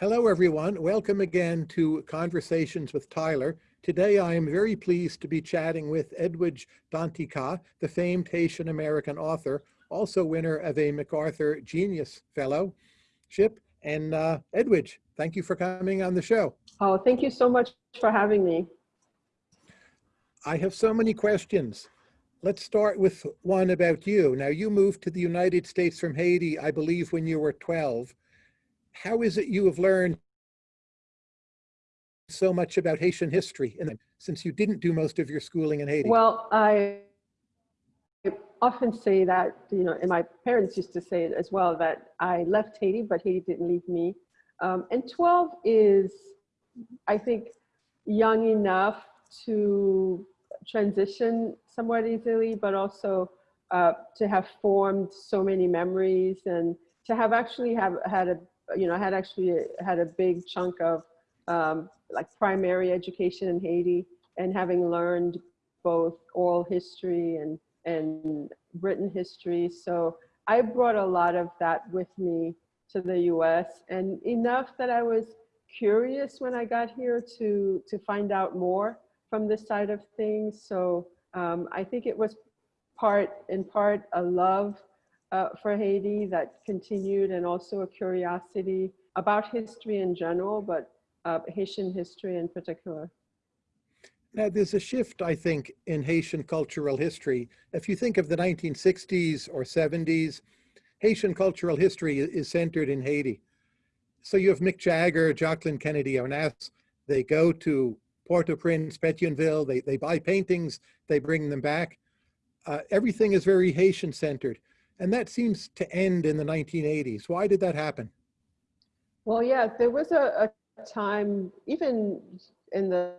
Hello, everyone. Welcome again to Conversations with Tyler. Today, I am very pleased to be chatting with Edwidge Danticat, the famed Haitian American author, also winner of a MacArthur Genius Fellowship. And uh, Edwidge, thank you for coming on the show. Oh, thank you so much for having me. I have so many questions. Let's start with one about you. Now, you moved to the United States from Haiti, I believe, when you were 12 how is it you have learned so much about Haitian history and since you didn't do most of your schooling in Haiti? Well, I often say that, you know, and my parents used to say it as well, that I left Haiti, but Haiti didn't leave me. Um, and 12 is, I think, young enough to transition somewhat easily, but also uh, to have formed so many memories and to have actually have had a you know, I had actually had a big chunk of um, like primary education in Haiti and having learned both oral history and, and written history. So I brought a lot of that with me to the US and enough that I was curious when I got here to, to find out more from this side of things. So um, I think it was part, in part, a love uh, for Haiti that continued and also a curiosity about history in general, but uh, Haitian history in particular. Now, there's a shift, I think, in Haitian cultural history. If you think of the 1960s or 70s, Haitian cultural history is centered in Haiti. So you have Mick Jagger, Jacqueline Kennedy Onassis, they go to Port-au-Prince, Pétionville, they, they buy paintings, they bring them back. Uh, everything is very Haitian centered. And that seems to end in the 1980s. Why did that happen? Well, yeah, there was a, a time, even in the,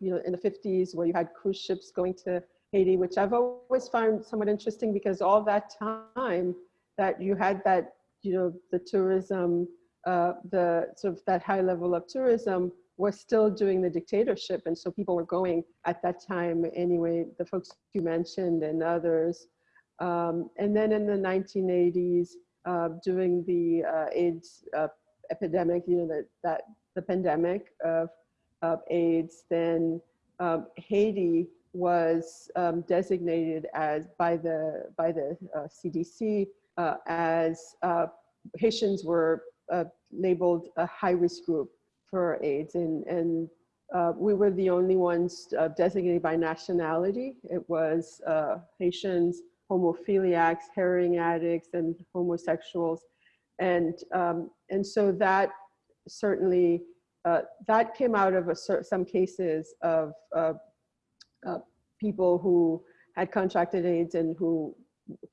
you know, in the 50s where you had cruise ships going to Haiti, which I've always found somewhat interesting because all that time that you had that, you know, the tourism, uh, the sort of that high level of tourism was still doing the dictatorship. And so people were going at that time anyway, the folks you mentioned and others, um, and then in the 1980s, uh, during the uh, AIDS uh, epidemic, you know, that, that the pandemic of, of AIDS, then um, Haiti was um, designated as by the, by the CDC uh, uh, as uh, Haitians were labeled a high risk group for AIDS. And, and we were the only ones designated by nationality. It was Haitians, hemophiliacs, heroin addicts, and homosexuals. And, um, and so that certainly, uh, that came out of a, some cases of uh, uh, people who had contracted AIDS and who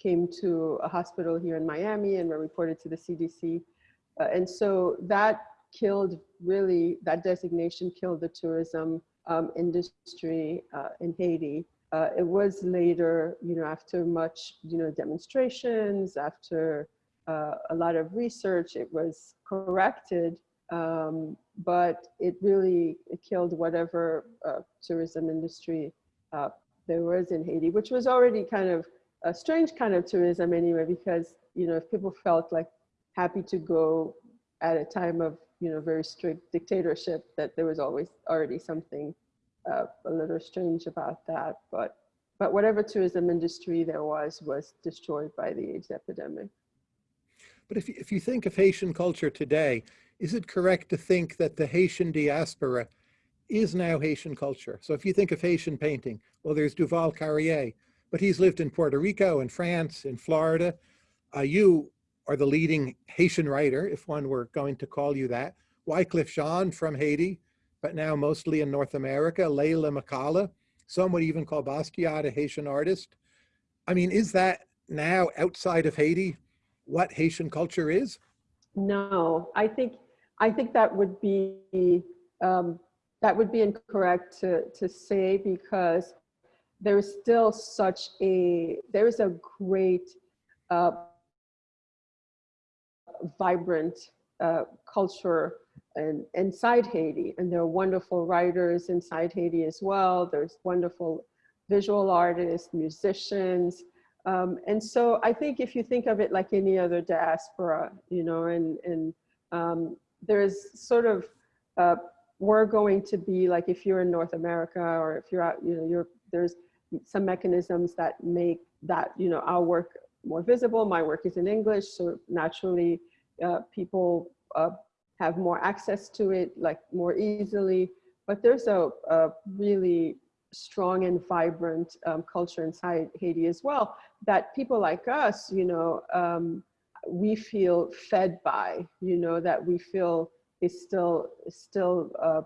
came to a hospital here in Miami and were reported to the CDC. Uh, and so that killed really, that designation killed the tourism um, industry uh, in Haiti. Uh, it was later, you know, after much, you know, demonstrations, after uh, a lot of research, it was corrected, um, but it really killed whatever uh, tourism industry uh, there was in Haiti, which was already kind of a strange kind of tourism anyway, because, you know, if people felt like happy to go at a time of, you know, very strict dictatorship, that there was always already something uh, a little strange about that, but but whatever tourism industry there was was destroyed by the AIDS epidemic. But if you, if you think of Haitian culture today, is it correct to think that the Haitian diaspora is now Haitian culture? So if you think of Haitian painting, well, there's Duval-Carrié, but he's lived in Puerto Rico, in France, in Florida. Uh, you are the leading Haitian writer, if one were going to call you that. Wyclef Jean from Haiti, but now mostly in North America. Leyla McCalla, some would even call Basquiat a Haitian artist. I mean, is that now outside of Haiti what Haitian culture is? No, I think I think that would be um, that would be incorrect to to say because there is still such a there is a great uh, vibrant uh, culture and inside Haiti. And there are wonderful writers inside Haiti as well. There's wonderful visual artists, musicians. Um, and so I think if you think of it like any other diaspora, you know, and, and um, there's sort of uh, we're going to be like if you're in North America or if you're out, you know, you're there's some mechanisms that make that you know our work more visible. My work is in English, so naturally uh, people uh, have more access to it, like more easily. But there's a, a really strong and vibrant um, culture inside Haiti as well that people like us, you know, um, we feel fed by, you know, that we feel is still still uh,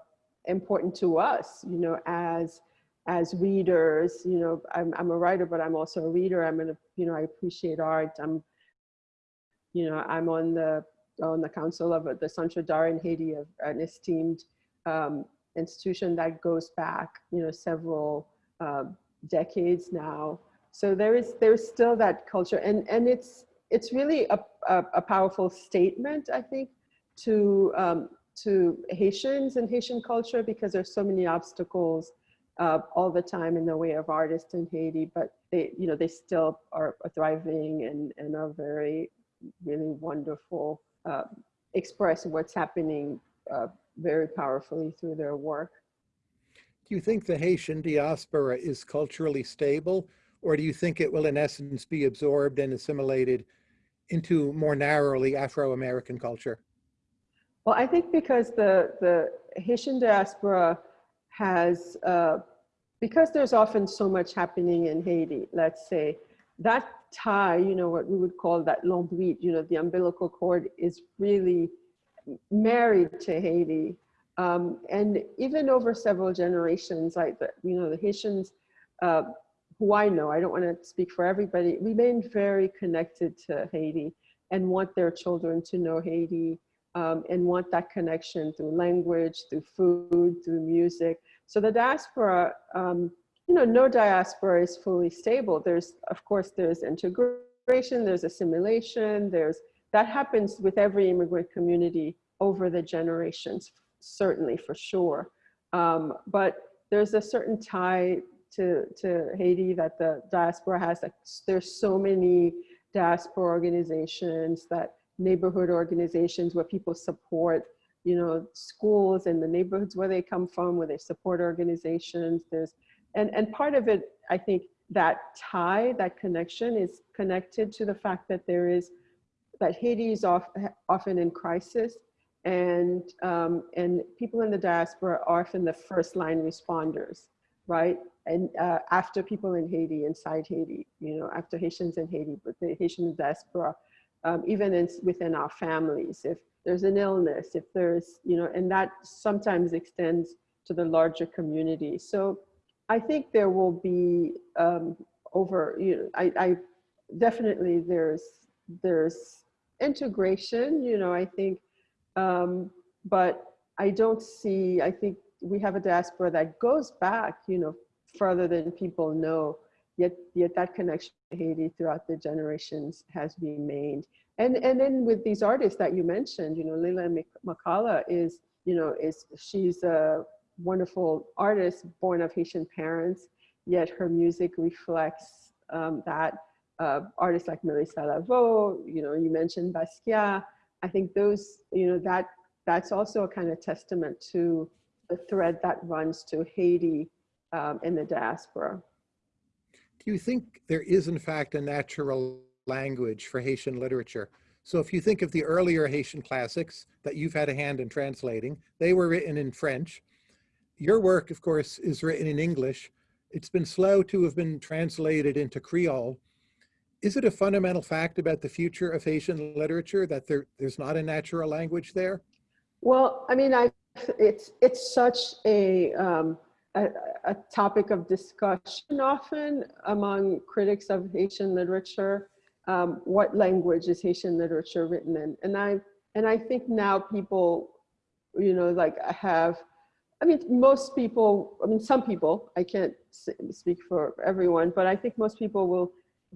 important to us, you know, as as readers, you know, I'm, I'm a writer, but I'm also a reader. I'm gonna, you know, I appreciate art. I'm, you know, I'm on the on the council of the Centre in Haiti, an esteemed um, institution that goes back, you know, several uh, decades now. So there is there's still that culture, and and it's it's really a, a, a powerful statement, I think, to um, to Haitians and Haitian culture because there's so many obstacles uh, all the time in the way of artists in Haiti, but they, you know, they still are thriving and, and are very, really wonderful, uh, express what's happening uh, very powerfully through their work. Do you think the Haitian diaspora is culturally stable, or do you think it will in essence be absorbed and assimilated into more narrowly Afro-American culture? Well, I think because the, the Haitian diaspora has, uh, because there's often so much happening in Haiti, let's say, that tie, you know, what we would call that l'ombrite, you know, the umbilical cord is really married to Haiti. Um, and even over several generations, like the, you know, the Haitians, uh, who I know, I don't want to speak for everybody, remain very connected to Haiti and want their children to know Haiti um, and want that connection through language, through food, through music. So the diaspora, um, you know, no diaspora is fully stable. There's, of course, there's integration, there's assimilation, there's, that happens with every immigrant community over the generations, certainly for sure. Um, but there's a certain tie to, to Haiti that the diaspora has. Like, there's so many diaspora organizations that neighborhood organizations where people support you know schools in the neighborhoods where they come from where they support organizations there's and and part of it i think that tie that connection is connected to the fact that there is that haiti is off, often in crisis and um, and people in the diaspora are often the first line responders right and uh, after people in haiti inside haiti you know after haitians in haiti but the haitian diaspora um, even in, within our families, if there's an illness, if there's, you know, and that sometimes extends to the larger community. So I think there will be um, over, you know, I, I definitely there's, there's integration, you know, I think, um, but I don't see, I think we have a diaspora that goes back, you know, further than people know yet yet that connection to Haiti throughout the generations has remained. And and then with these artists that you mentioned, you know, Leyla McCalla is, you know, is she's a wonderful artist born of Haitian parents, yet her music reflects um, that. Uh, artists like Melissa Laveaux, you know, you mentioned Basquiat. I think those, you know, that that's also a kind of testament to the thread that runs to Haiti um, in the diaspora do you think there is in fact a natural language for Haitian literature? So if you think of the earlier Haitian classics that you've had a hand in translating, they were written in French. Your work, of course, is written in English. It's been slow to have been translated into Creole. Is it a fundamental fact about the future of Haitian literature that there, there's not a natural language there? Well, I mean, I, it's, it's such a, um, a, a, topic of discussion often among critics of Haitian literature. Um, what language is Haitian literature written in? And I, and I think now people, you know, like have, I mean, most people, I mean, some people, I can't speak for everyone, but I think most people will,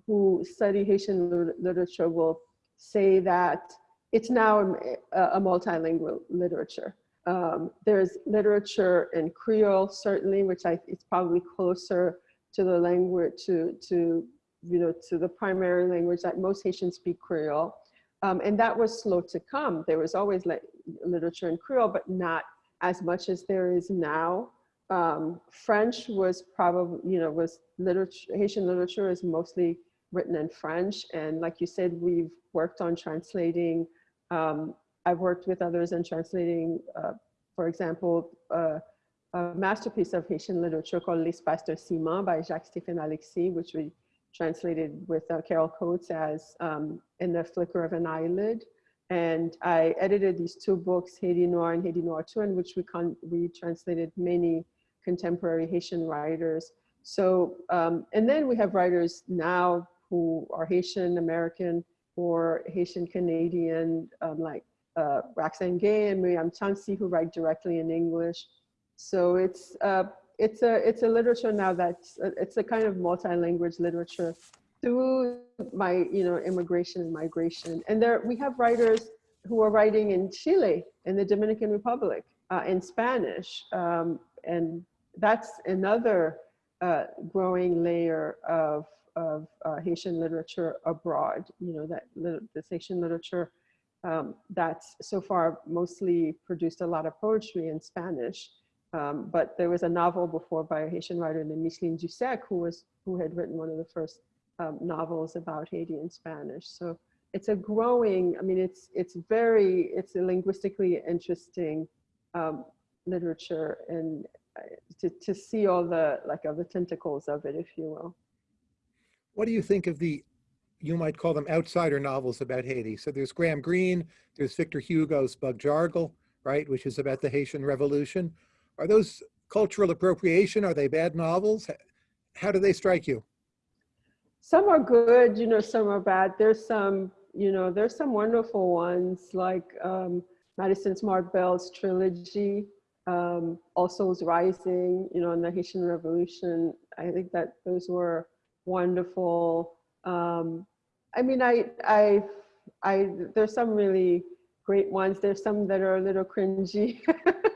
who study Haitian literature will say that it's now a, a multilingual literature. Um, there's literature in Creole, certainly, which I, it's probably closer to the language, to, to, you know, to the primary language that most Haitians speak Creole. Um, and that was slow to come. There was always literature in Creole, but not as much as there is now. Um, French was probably, you know, was literature, Haitian literature is mostly written in French. And like you said, we've worked on translating. Um, I've worked with others in translating, uh, for example, uh, a masterpiece of Haitian literature called L'Espace d'un cillement by Jacques Stephen Alexis, which we translated with uh, Carrol Coates as um, In the Flicker of an Eyelid. And I edited these two books, Haiti Noir and Haiti Noir 2, in which we, con we translated many contemporary Haitian writers. So, um, and then we have writers now who are Haitian American or Haitian Canadian, um, like uh, Roxane Gay and Myriam Chancy, who write directly in English. So it's uh, it's a it's a literature now that's it's a kind of multi-language literature through my you know immigration and migration. And there we have writers who are writing in Chile, in the Dominican Republic, uh, in Spanish, um, and that's another uh, growing layer of of uh, Haitian literature abroad. You know that the Haitian literature um, that's so far mostly produced a lot of poetry in Spanish. Um, but there was a novel before by a Haitian writer named Micheline Dusseck, who was who had written one of the first um, novels about Haiti in Spanish. So it's a growing. I mean, it's it's very it's a linguistically interesting um, literature, and uh, to to see all the like of the tentacles of it, if you will. What do you think of the you might call them outsider novels about Haiti. So there's Graham Greene, there's Victor Hugo's Bug Jargal, right, which is about the Haitian Revolution. Are those cultural appropriation? Are they bad novels? How do they strike you? Some are good, you know, some are bad. There's some, you know, there's some wonderful ones like um, Madison Smartt Bell's trilogy, um, All Rising, you know, and the Haitian Revolution. I think that those were wonderful. Um, I mean, I, I, I, there's some really great ones. There's some that are a little cringy.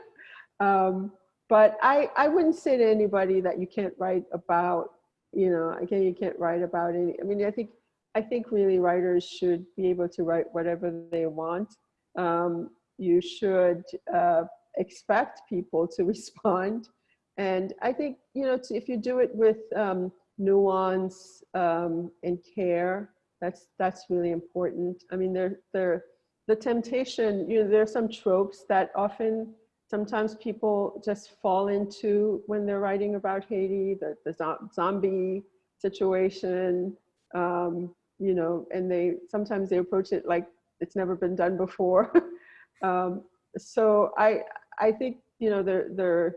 um, but I, I wouldn't say to anybody that you can't write about, you know, again, you can't write about it. I mean, I think, I think really writers should be able to write whatever they want. Um, you should uh, expect people to respond. And I think, you know, if you do it with um, nuance um, and care, that's that's really important. I mean, there there the temptation. You know, there are some tropes that often sometimes people just fall into when they're writing about Haiti, the the zombie situation. Um, you know, and they sometimes they approach it like it's never been done before. um, so I I think you know they're they're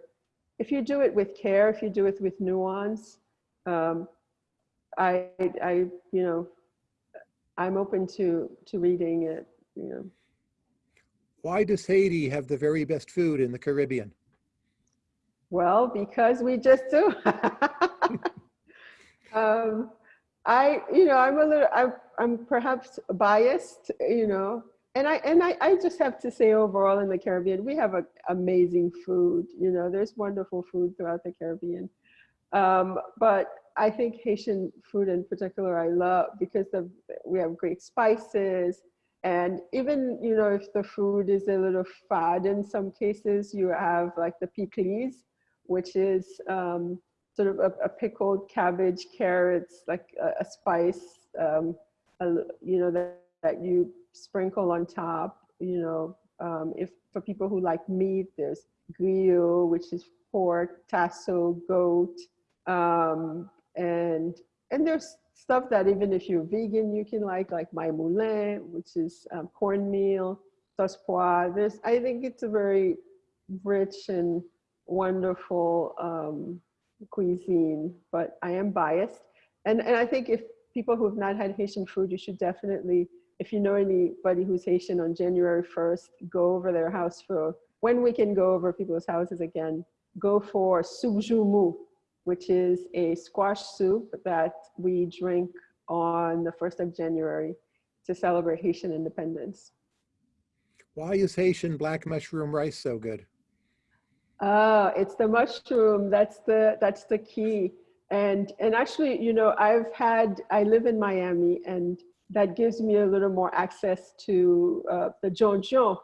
if you do it with care, if you do it with nuance, um, I I you know I'm open to to reading it. You know. Why does Haiti have the very best food in the Caribbean? Well, because we just do. um, I, you know, I'm a little, I'm, I'm perhaps biased, you know, and I, and I, I just have to say overall in the Caribbean, we have a, amazing food, you know, there's wonderful food throughout the Caribbean. Um, but I think Haitian food in particular I love because of, we have great spices and even, you know, if the food is a little fad in some cases, you have like the pikliz, which is um, sort of a, a, pickled cabbage, carrots, like a, a spice, um, a, you know, that, that you sprinkle on top, you know, um, if for people who like meat, there's griot, which is pork, tasso, goat, um, and and there's stuff that even if you're vegan, you can like, like my moulin, which is um, cornmeal, sauce pois. There's, I think it's a very rich and wonderful um, cuisine, but I am biased. And, and I think if people who have not had Haitian food, you should definitely, if you know anybody who's Haitian on January 1st, go over their house for, when we can go over people's houses again, go for soubjoumou, which is a squash soup that we drink on the 1st of January to celebrate Haitian independence. Why is Haitian black mushroom rice so good? Uh, it's the mushroom, that's the, that's the key. And, and actually, you know, I've had, I live in Miami and that gives me a little more access to uh, the jonjon.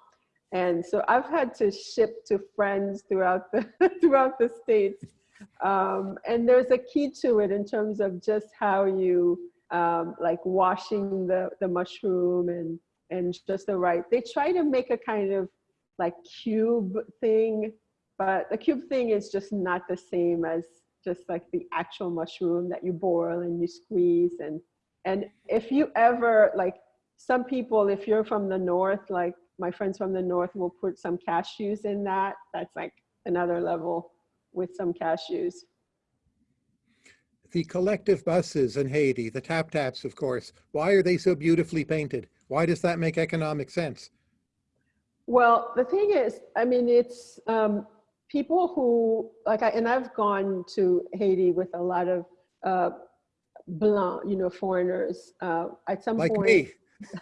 And so I've had to ship to friends throughout the, throughout the States. Um, and there's a key to it in terms of just how you um, like washing the, the mushroom and, and just the right. They try to make a kind of like cube thing, but the cube thing is just not the same as just like the actual mushroom that you boil and you squeeze. And, and if you ever like some people, if you're from the North, like my friends from the North will put some cashews in that. That's like another level with some cashews. The collective buses in Haiti, the tap taps, of course, why are they so beautifully painted? Why does that make economic sense? Well, the thing is, I mean, it's um, people who like, I, and I've gone to Haiti with a lot of uh, blanc, you know, foreigners. Uh, at some Like point, me.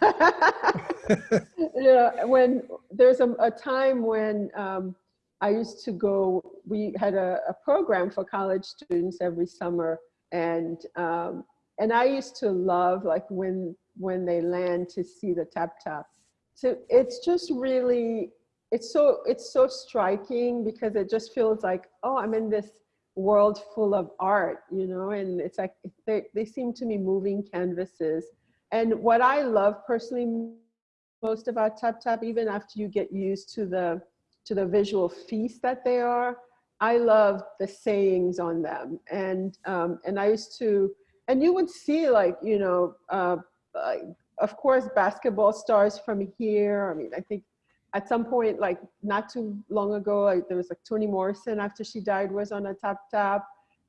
yeah, when there's a, a time when um, I used to go, we had a, a program for college students every summer, and um, and I used to love like when when they land to see the tap tap. So it's just really, it's so it's so striking because it just feels like oh I'm in this world full of art, you know, and it's like they they seem to be moving canvases. And what I love personally most about Tap Tap, even after you get used to the to the visual feast that they are, I love the sayings on them. And um, and I used to, and you would see like you know, uh, of course, basketball stars from here. I mean, I think at some point, like not too long ago, like, there was like Toni Morrison after she died was on a Tap Tap.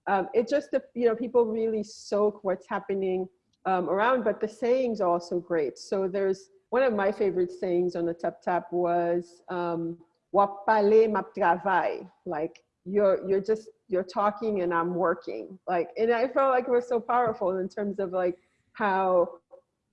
Um, it just you know people really soak what's happening um, around, but the sayings are also great. So there's one of my favorite sayings on the tap tap was um, "Wapale map travail," like you're you're just you're talking and I'm working. Like, and I felt like it was so powerful in terms of like how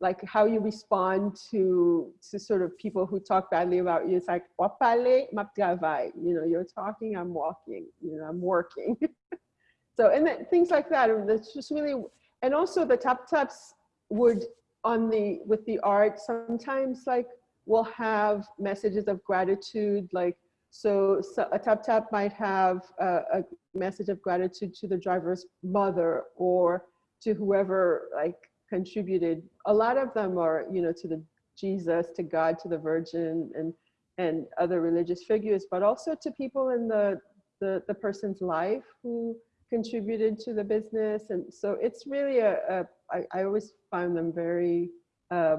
like how you respond to to sort of people who talk badly about you. It's like "Wapale map travail," you know, you're talking, I'm walking, you know, I'm working. so and then, things like that. It's just really and also the tap taps would on the with the art sometimes like we'll have messages of gratitude like so, so a tap tap might have a, a, message of gratitude to the driver's mother or to whoever like contributed a lot of them are you know to the jesus to god to the virgin and and other religious figures but also to people in the the, the person's life who contributed to the business. And so it's really a, a I, I always find them very uh,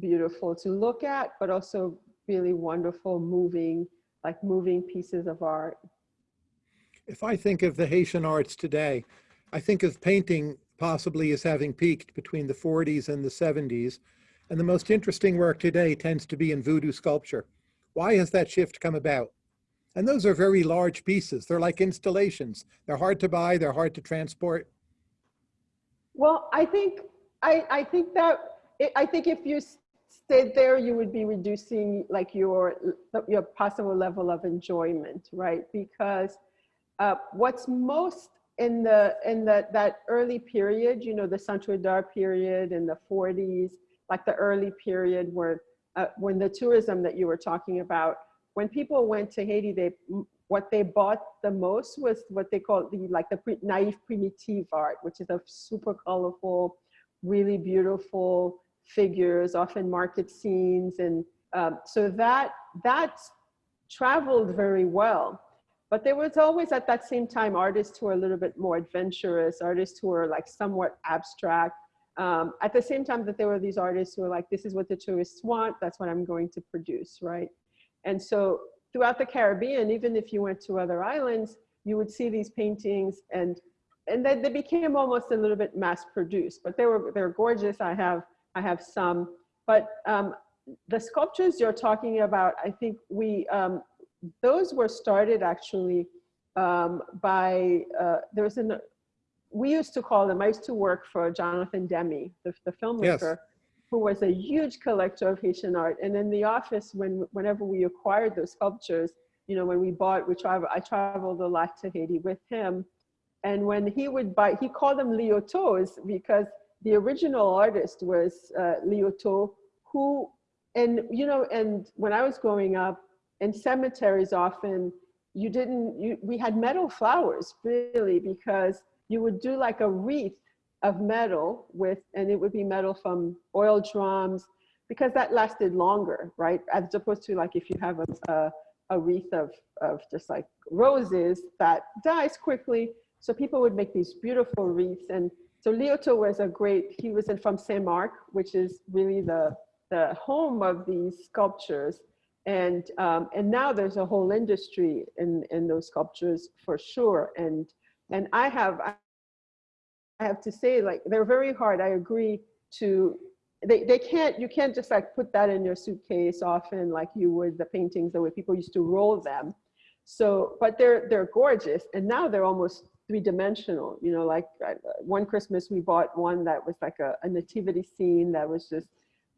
beautiful to look at, but also really wonderful, moving, like moving pieces of art. If I think of the Haitian arts today, I think of painting possibly as having peaked between the 40s and the 70s. And the most interesting work today tends to be in voodoo sculpture. Why has that shift come about? And those are very large pieces. They're like installations. They're hard to buy, they're hard to transport. Well, I think, I, I think that, I think if you there, you would be reducing like your, your possible level of enjoyment, right? Because uh, what's most in the, in the, that early period, you know, the Centre d'Art period in the 40s, like the early period where, uh, when the tourism that you were talking about, when people went to Haiti, they what they bought the most was what they call the like the pre naive primitive art, which is a super colorful, really beautiful figures, often market scenes, and um, so that that traveled very well. But there was always at that same time artists who are a little bit more adventurous, artists who are like somewhat abstract. Um, at the same time that there were these artists who were like, this is what the tourists want, that's what I'm going to produce, right? And so throughout the Caribbean, even if you went to other islands, you would see these paintings and and then they became almost a little bit mass produced, but they were they're gorgeous. I have I have some, but um, the sculptures you're talking about, I think we um, those were started actually um, by uh, there was an we used to call them. I used to work for Jonathan Demme, the, the filmmaker. Yes who was a huge collector of Haitian art. And in the office, when whenever we acquired those sculptures, you know, when we bought, we travel, I traveled a lot to Haiti with him. And when he would buy, he called them Liautauds because the original artist was uh, who, and you know, and when I was growing up, in cemeteries often you didn't, you, we had metal flowers really because you would do like a wreath of metal with, and it would be metal from oil drums because that lasted longer, right? As opposed to like if you have a, a, a wreath of, of just like roses that dies quickly. So people would make these beautiful wreaths. And so Liautaud was a great, he was from Saint Mark, which is really the, the home of these sculptures. And, um, and now there's a whole industry in, in those sculptures for sure. And, and I have, I have to say like, they're very hard. I agree to, they, they can't, you can't just like put that in your suitcase often like you would the paintings the way people used to roll them. So, but they're, they're gorgeous. And now they're almost three dimensional, you know, like one Christmas we bought one that was like a, a nativity scene that was just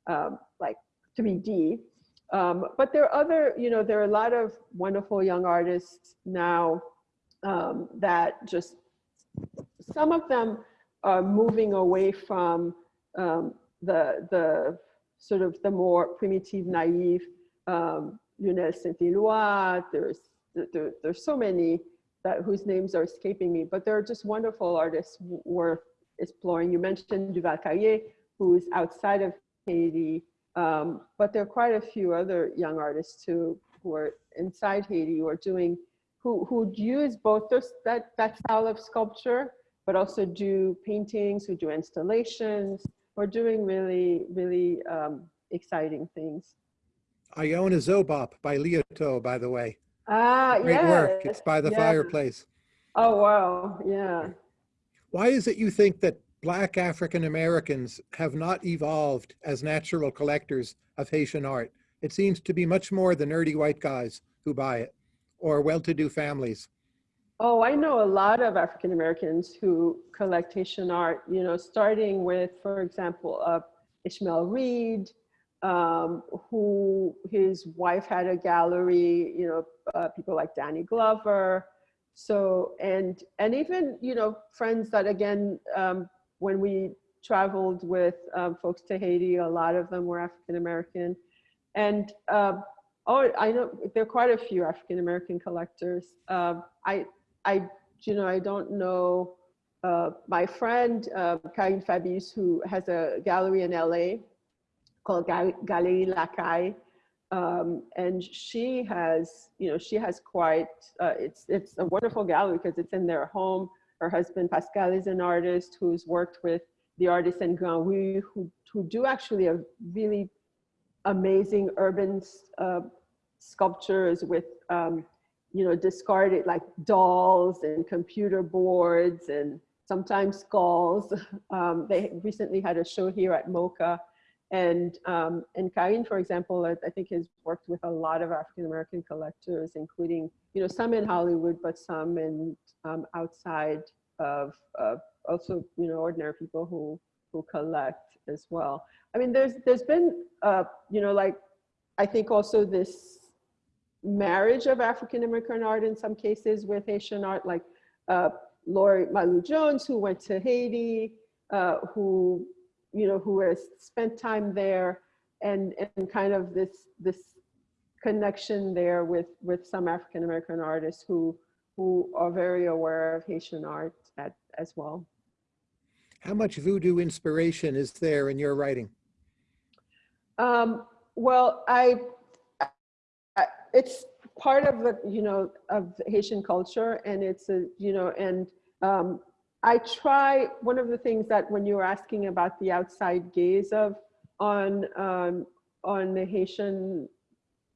um, like 3D um, but there are other, you know, there are a lot of wonderful young artists now um, that just, some of them are moving away from um, the, the sort of the more primitive, naive um, Saint-Éloi, there's, there, there's so many that whose names are escaping me, but there are just wonderful artists worth exploring. You mentioned Duval-Carrié, who's outside of Haiti, um, but there are quite a few other young artists too who are inside Haiti who are doing, who, who use both those, that, that style of sculpture, but also do paintings, who do installations, or doing really, really um, exciting things. Iona Zobop by Liautaud, by the way. Ah, Great yes. work. It's by the yeah. fireplace. Oh, wow. Yeah. Why is it you think that Black African Americans have not evolved as natural collectors of Haitian art. It seems to be much more the nerdy white guys who buy it or well-to-do families. Oh, I know a lot of African Americans who collect Haitian art, you know, starting with, for example, uh, Ishmael Reed, um, who his wife had a gallery, you know, uh, people like Danny Glover. So, and, and even, you know, friends that again, um, when we traveled with um, folks to Haiti, a lot of them were African American. And uh, oh, I know there are quite a few African American collectors. Uh, I, I, you know, I don't know uh, my friend uh, Fabius, who has a gallery in LA called Galerie Lacaille. Um, and she has, you know, she has quite, uh, it's, it's a wonderful gallery because it's in their home her husband Pascal is an artist who's worked with the artists in Grand Rue who, who do actually a really amazing urban uh, sculptures with, um, you know, discarded like dolls and computer boards and sometimes skulls. Um, they recently had a show here at MoCA and, um, and Karine, for example, I, I, think has worked with a lot of African-American collectors, including, you know, some in Hollywood, but some in um, outside of, of also, you know, ordinary people who, who collect as well. I mean, there's, there's been, uh, you know, like, I think also this marriage of African-American art in some cases with Haitian art, like uh, Lois Mailou Jones, who went to Haiti, uh, who you know, who has spent time there and, and kind of this, this connection there with, with some African-American artists who, who are very aware of Haitian art at, as well. How much voodoo inspiration is there in your writing? Um, well, I, I, it's part of the, you know, of Haitian culture and it's a, you know, and um, I try, one of the things that when you were asking about the outside gaze of on, um, on the Haitian,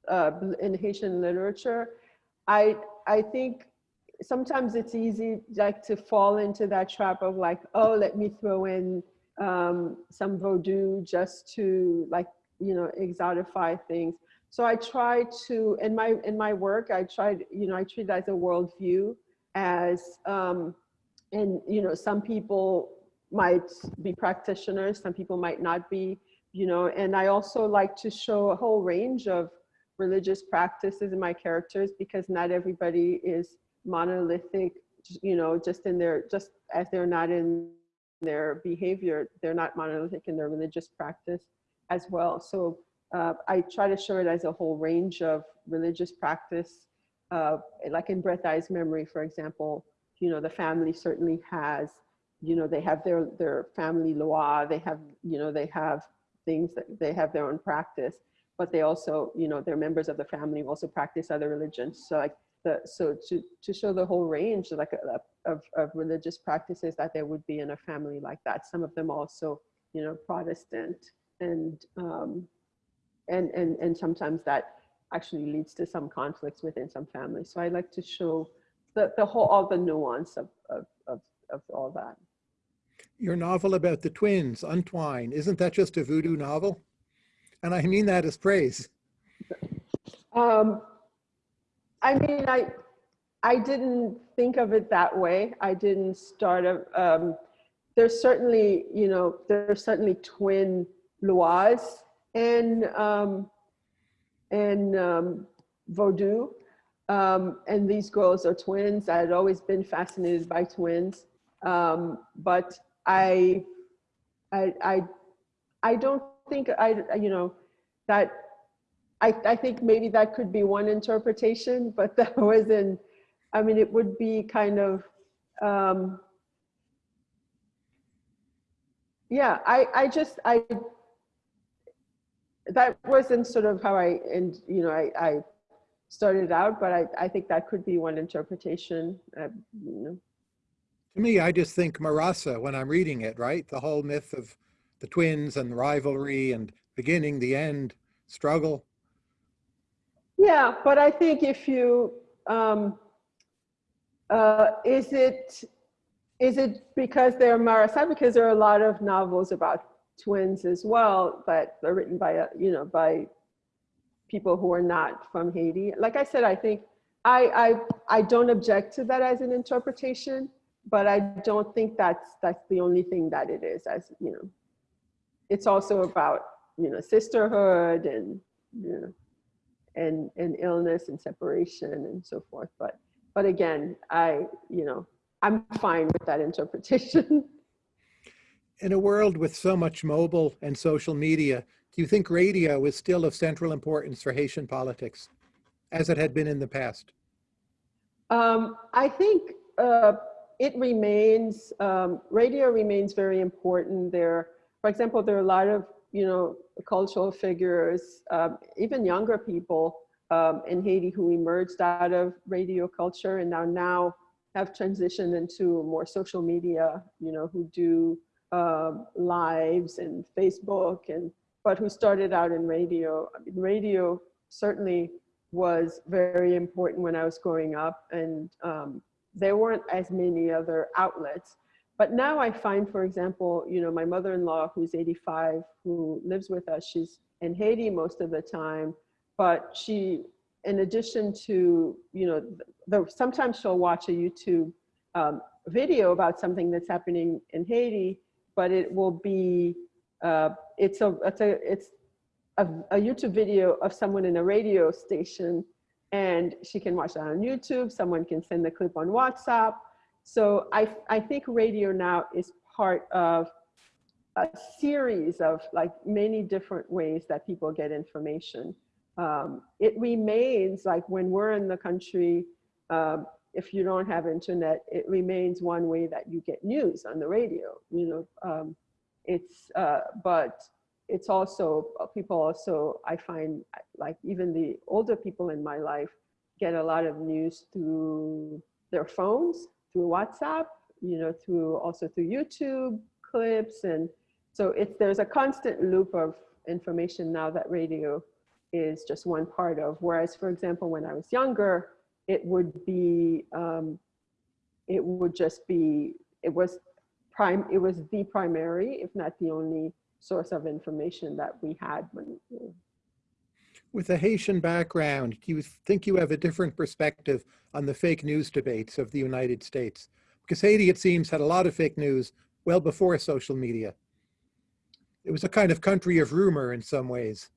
uh, in Haitian literature, I, I think sometimes it's easy like to fall into that trap of like, oh, let me throw in um, some Vodou just to like, you know, exotify things. So I try to, in my, in my work, I tried, you know, I treat it as a worldview as, um, and you know some people might be practitioners some people might not be you know and i also like to show a whole range of religious practices in my characters because not everybody is monolithic you know just in their just as they're not in their behavior they're not monolithic in their religious practice as well so uh, I try to show it as a whole range of religious practice. Uh, like in Breath Eyes Memory, for example, you know, the family certainly has, you know, they have their, their family law, they have, you know, they have things that they have their own practice, but they also, you know, they're members of the family also practice other religions. So like the, so to, to show the whole range like a, of, of religious practices that there would be in a family like that. Some of them also, you know, Protestant and, um, and, and, and sometimes that actually leads to some conflicts within some families. So I like to show the, the whole, all the nuance of, of, of, of all that. Your novel about the twins, Untwine, isn't that just a voodoo novel? And I mean that as praise. Um, I mean, I, I didn't think of it that way. I didn't start a, um, there's certainly, you know, there's certainly twin lwas and, um, and um, Vodou. Um, and these girls are twins. I had always been fascinated by twins. Um, but I, I, I, I don't think I, you know, that I, I think maybe that could be one interpretation, but that wasn't, I mean, it would be kind of, um, yeah, I, I just, I, that wasn't sort of how I, and you know, I, I started out, but I, I think that could be one interpretation. Uh, you know. To me, I just think Marasa when I'm reading it, right? The whole myth of the twins and rivalry and beginning, the end, struggle. Yeah, but I think if you, um, uh, is it, is it because they're Marasa? Because there are a lot of novels about twins as well, but they're written by, uh, you know, by people who are not from Haiti. Like I said, I think I, I, I don't object to that as an interpretation, but I don't think that's, that's the only thing that it is as, you know, it's also about, you know, sisterhood and, you know, and, and illness and separation and so forth. But, but again, I, you know, I'm fine with that interpretation. In a world with so much mobile and social media, do you think radio is still of central importance for Haitian politics, as it had been in the past? Um, I think uh, it remains, um, radio remains very important. There, for example, there are a lot of, you know, cultural figures, um, even younger people um, in Haiti who emerged out of radio culture and now now have transitioned into more social media, you know, who do um, lives and Facebook and, but who started out in radio. I mean, radio certainly was very important when I was growing up and um, there weren't as many other outlets. But now I find, for example, you know, my mother-in-law who's 85, who lives with us, she's in Haiti most of the time, but she, in addition to, you know, the, sometimes she'll watch a YouTube um, video about something that's happening in Haiti, but it will be, uh, it's, a, it's, a, it's a, a YouTube video of someone in a radio station and she can watch that on YouTube. Someone can send the clip on WhatsApp. So I, I think radio now is part of a series of like many different ways that people get information. Um, it remains like when we're in the country, um, if you don't have internet, it remains one way that you get news on the radio, you know, um, it's, uh, but it's also, people also, I find like even the older people in my life get a lot of news through their phones through WhatsApp, you know, through also through YouTube clips. And so it's, there's a constant loop of information now that radio is just one part of. Whereas, for example, when I was younger, it would be, um, it would just be, it was prime, it was the primary, if not the only source of information that we had when, you know, with a Haitian background, do you think you have a different perspective on the fake news debates of the United States? Because Haiti, it seems, had a lot of fake news well before social media. It was a kind of country of rumor in some ways,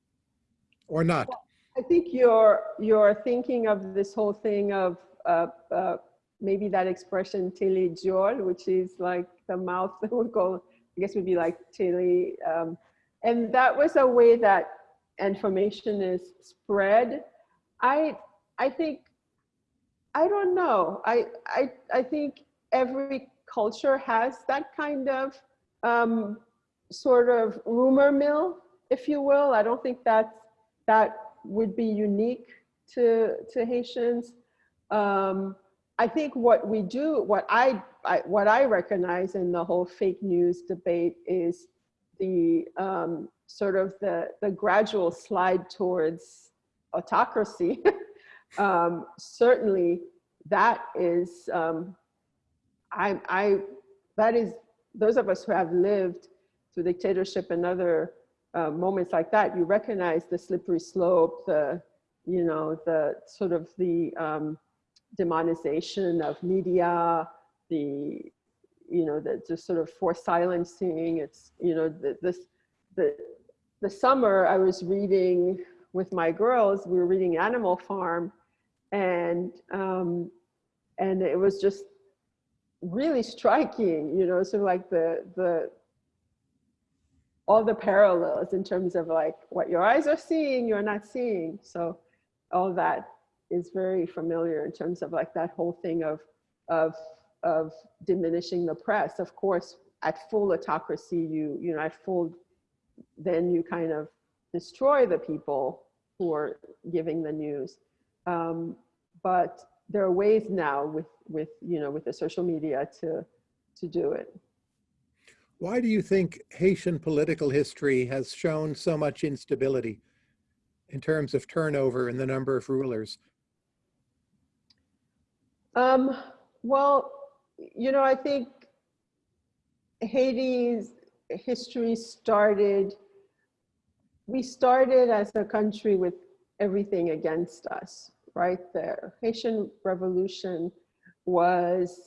or not. Well, I think you're, you're thinking of this whole thing of uh, uh, maybe that expression tele diol, which is like the mouth that would go, I guess would be like tele. Um, and that was a way that information is spread. I I think I don't know. I I I think every culture has that kind of um, sort of rumor mill, if you will. I don't think that that would be unique to to Haitians. Um, I think what we do, what I, I what I recognize in the whole fake news debate is the um, sort of the the gradual slide towards autocracy. um, certainly, that is um, I I that is those of us who have lived through dictatorship and other uh, moments like that. You recognize the slippery slope, the you know the sort of the um, demonization of media, the, you know, the just sort of forced silencing. It's, you know, the, this, the, the summer I was reading with my girls, we were reading Animal Farm and, um, and it was just really striking, you know, sort of like the, the, all the parallels in terms of like what your eyes are seeing, you're not seeing. So all that is very familiar in terms of like that whole thing of of of diminishing the press. Of course, at full autocracy, you you know at full, then you kind of destroy the people who are giving the news. Um, but there are ways now with with you know with the social media to to do it. Why do you think Haitian political history has shown so much instability in terms of turnover and the number of rulers? Um, well, you know, I think Haiti's history started, we started as a country with everything against us, right? The Haitian Revolution was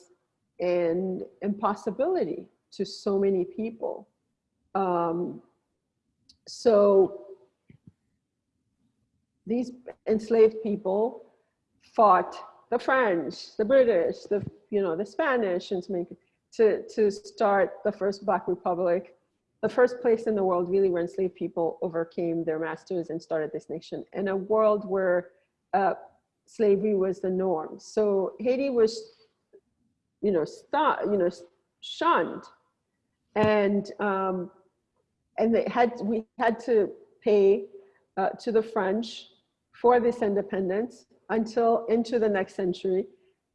an impossibility to so many people. Um, so these enslaved people fought the French, the British, the you know the Spanish, and to make to to start the first Black Republic, the first place in the world really where enslaved people overcame their masters and started this nation in a world where uh, slavery was the norm. So Haiti was, you know, st- you know, shunned, and um, and they had we had to pay uh, to the French for this independence until into the next century.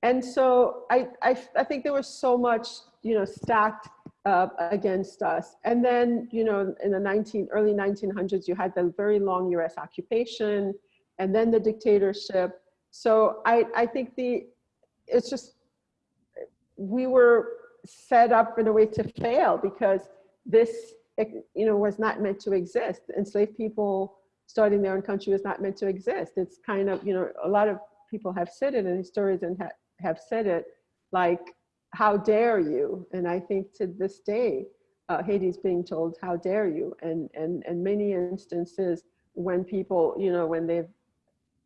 And so I, I, I think there was so much, you know, stacked uh, against us. And then, you know, in the 19, early 1900s, you had the very long US occupation and then the dictatorship. So I, I think the, it's just, we were set up in a way to fail because this, you know, was not meant to exist. Enslaved people starting their own country was not meant to exist. It's kind of, you know, a lot of people have said it and historians ha have said it, like, how dare you? And I think to this day, uh, Haiti's being told, how dare you? And, and, and many instances when people, you know, when they've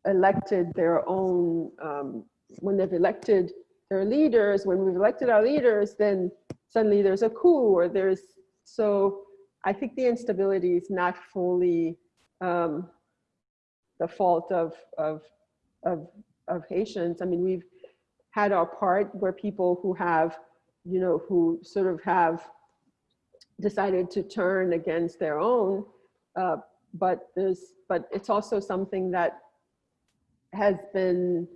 elected their own, um, when they've elected their leaders, when we've elected our leaders, then suddenly there's a coup or there's, so I think the instability is not fully um, the fault of, of, of, of Haitians. I mean, we've had our part where people who have, you know, who sort of have decided to turn against their own, uh, but there's, but it's also something that has been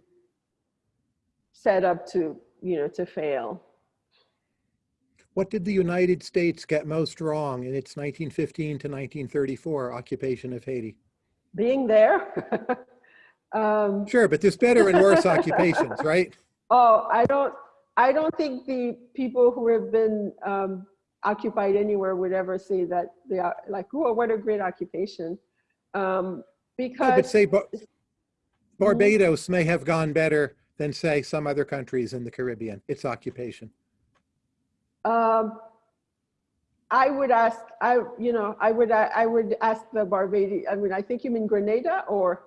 set up to, you know, to fail. What did the United States get most wrong in its 1915 to 1934 occupation of Haiti? Being there. um, Sure, but there's better and worse occupations, right? oh, I don't, I don't think the people who have been um, occupied anywhere would ever say that they are like, oh, what a great occupation. Um, No, because but say Bar- Barbados may have gone better than say some other countries in the Caribbean, its occupation. Um, I would ask, I, you know, I would, I, I would ask the Barbadian, I mean, I think you mean Grenada or,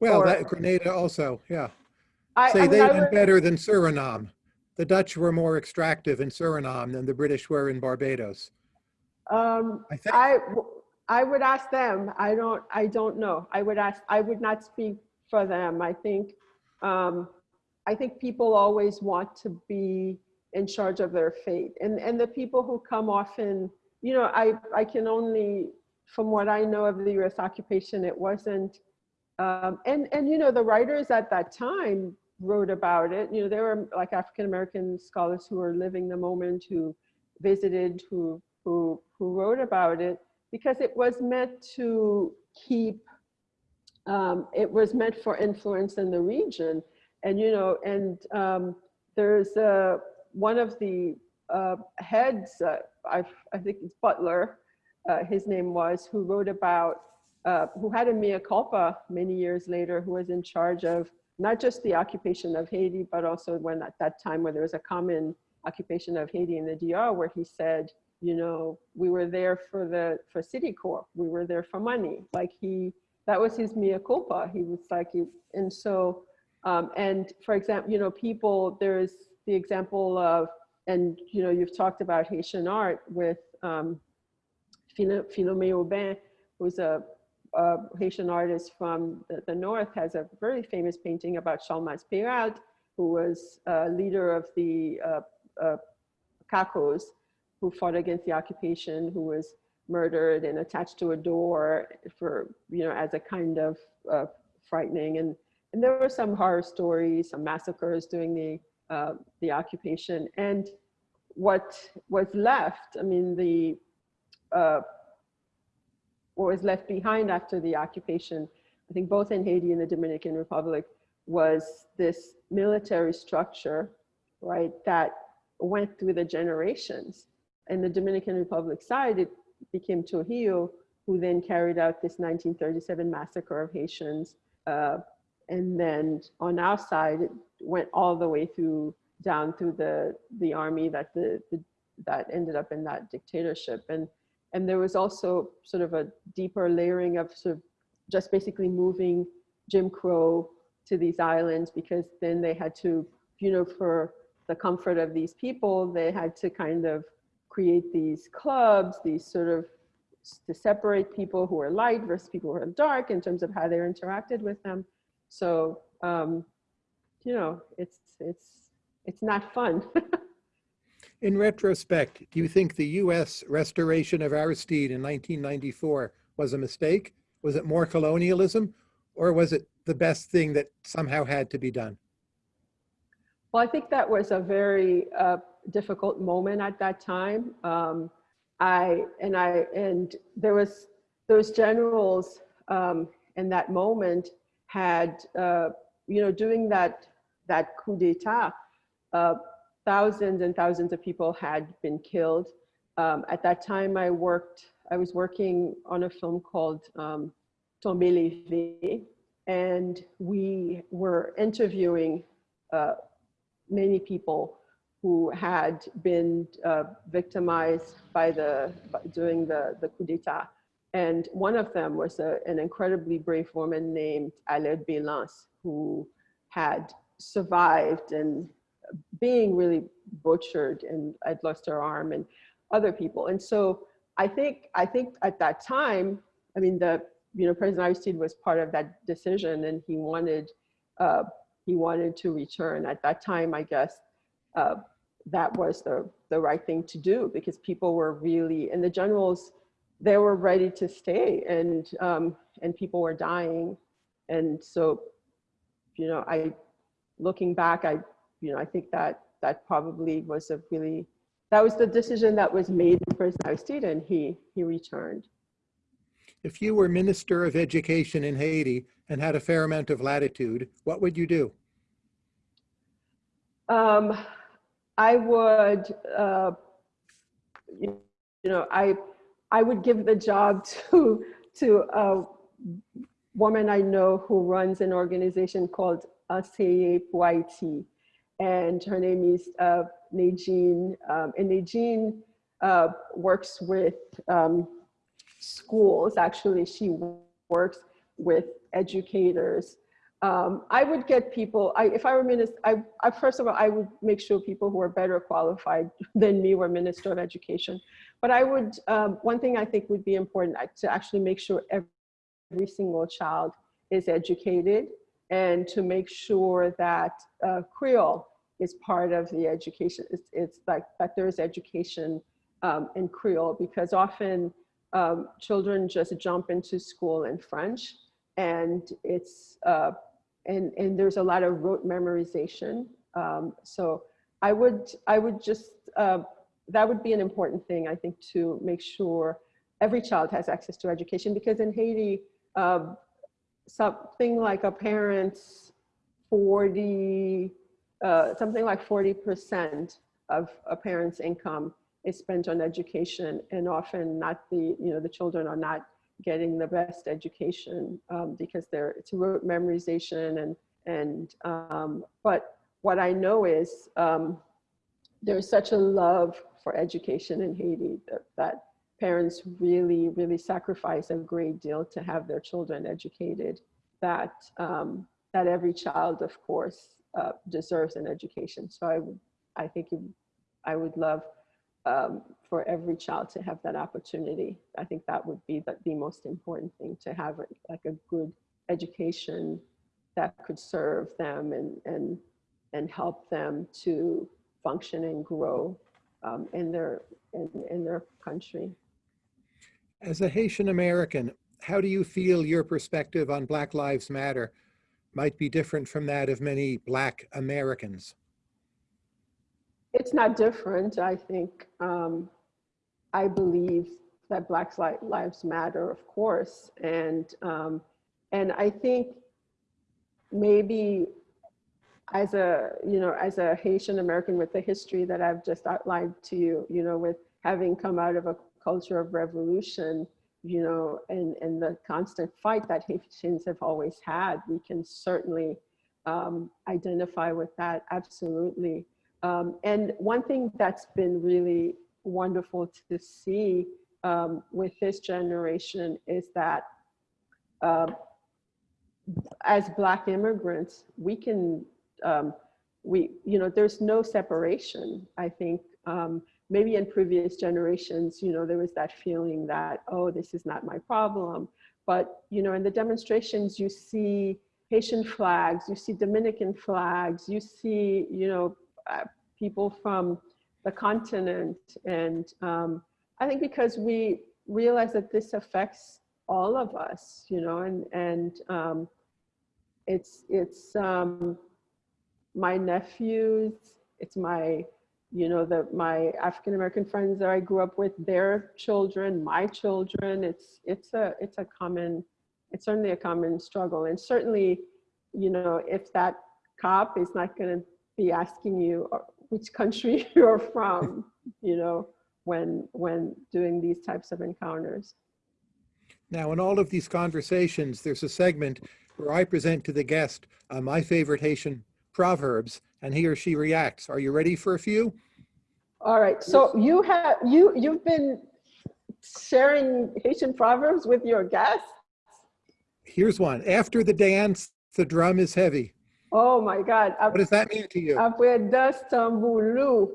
Well, Or- that Grenada also, yeah. I, I Say mean, I did would, better than Suriname. The Dutch were more extractive in Suriname than the British were in Barbados. um, I think, I, I would ask them. I don't, I don't know. I would ask, I would not speak for them. I think, um, I think people always want to be in charge of their fate. And, and the people who come often, you know, I, I can only, from what I know of the US occupation, it wasn't, um, and, and, you know, the writers at that time wrote about it. You know, there were like African-American scholars who were living the moment, who visited, who, who, who wrote about it because it was meant to keep, um, it was meant for influence in the region. And, you know, and um, there's uh, one of the uh, heads, uh, I, I think it's Butler, uh, his name was, who wrote about, uh, who had a mea culpa many years later, who was in charge of not just the occupation of Haiti, but also when at that time where there was a common occupation of Haiti in the DR, where he said, you know, we were there for the, for Citicorp, we were there for money. Like he, that was his mea culpa. He was like, and so, um, and for example, you know, people, there's the example of, and you know, you've talked about Haitian art with um, Philomé Obin, who's a, a, Haitian artist from the, the, north, has a very famous painting about Charlemagne Péralte, who was a leader of the uh, uh, Cacos, who fought against the occupation, who was murdered and attached to a door for, you know, as a kind of uh, frightening. And, and there were some horror stories, some massacres during the, uh, the occupation. And what was left, I mean, the, uh, what was left behind after the occupation, I think both in Haiti and the Dominican Republic, was this military structure, right, that went through the generations in the Dominican Republic side, it became Trujillo, who then carried out this 1937 massacre of Haitians. Uh, and then on our side, went all the way through down through the, the army that, the, the that ended up in that dictatorship. And, and there was also sort of a deeper layering of sort of just basically moving Jim Crow to these islands because then they had to, you know, for the comfort of these people, they had to kind of create these clubs, these sort of to separate people who are light versus people who are dark in terms of how they're interacted with them. So, um, you know, it's, it's, it's not fun. in retrospect, do you think the US restoration of Aristide in 1994 was a mistake? Was it more colonialism or was it the best thing that somehow had to be done? Well, I think that was a very uh, difficult moment at that time. Um, I and I and there was those generals um, in that moment had uh, you know doing that that coup d'état. Uh, thousands and thousands of people had been killed. Um, at that time, I worked. I was working on a film called um, Tomber Levé, and we were interviewing uh, many people who had been uh, victimized by the by, during the, the coup d'etat. And one of them was a, an incredibly brave woman named Alerte Belance, who had survived and being really butchered and had lost her arm and other people. And so I think, I think at that time, I mean, the, you know, President Aristide was part of that decision and he wanted, uh, he wanted to return. At that time, I guess, uh, that was the, the right thing to do because people were really, and the generals, they were ready to stay and, um, and people were dying. And so, you know, I, looking back, I, you know, I think that that probably was a really, that was the decision that was made for President Aristide and he, he returned. If you were Minister of Education in Haiti and had a fair amount of latitude, what would you do? Um, I would, uh, you, you, know, I, I would give the job to, to a woman I know who runs an organization called Puaiti. And her name is uh, Nedgine. Um, and Nedgine uh, works with um, schools. Actually, she works with educators um, I would get people, I, if I were minister, I, I, first of all, I would make sure people who are better qualified than me were minister of education. But I would, um, one thing I think would be important uh, to actually make sure every, every single child is educated and to make sure that uh, Creole is part of the education. It's, it's like that there's education um, in Creole because often um, children just jump into school in French and it's uh, and and there's a lot of rote memorization. Um, so I would I would just uh, that would be an important thing I think to make sure every child has access to education because in Haiti uh, something like a parent's 40 uh, something like 40 percent of a parent's income is spent on education. And often not the, you know, the children are not getting the best education um, because they're, it's rote memorization and, and, um, but what I know is um, there's such a love for education in Haiti that, that parents really, really sacrifice a great deal to have their children educated that, um, that every child, of course, uh, deserves an education. So I would, I think I would love um, for every child to have that opportunity. I think that would be the, the most important thing to have like a good education that could serve them and, and, and help them to function and grow um, in, their, in, in their country. As a Haitian American, how do you feel your perspective on Black Lives Matter might be different from that of many Black Americans? It's not different. I think um, I believe that Black Lives Matter, of course, and um, and I think maybe as a you know as a Haitian American with the history that I've just outlined to you, you know, with having come out of a culture of revolution, you know, and and the constant fight that Haitians have always had, we can certainly um, identify with that absolutely. Um, and one thing that's been really wonderful to see um, with this generation is that uh, as Black immigrants, we can, um, we, you know, there's no separation. I think um, maybe in previous generations, you know, there was that feeling that, oh, this is not my problem. But, you know, in the demonstrations, you see Haitian flags, you see Dominican flags, you see, you know, uh, people from the continent. And um, I think because we realize that this affects all of us, you know, and, and um, it's, it's um, my nephews, it's my, you know, that my African-American friends that I grew up with, their children, my children, it's, it's a, it's a common, it's certainly a common struggle. And certainly, you know, if that cop is not going to be asking you uh, which country you're from, you know, when, when doing these types of encounters. Now, in all of these conversations, there's a segment where I present to the guest uh, my favorite Haitian proverbs, and he or she reacts. Are you ready for a few? All right. So you have you you've been sharing Haitian proverbs with your guests. Here's one. After the dance, the drum is heavy. Oh my God. What does that mean to you? Après Tambulu.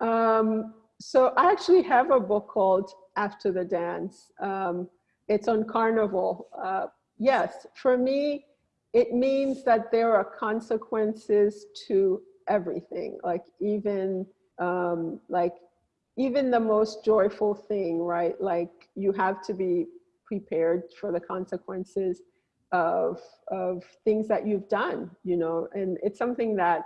Um, so I actually have a book called After the Dance. Um, it's on Carnival. Uh, yes, for me, it means that there are consequences to everything, like even um, like even the most joyful thing, right? Like you have to be prepared for the consequences of of things that you've done you know and it's something that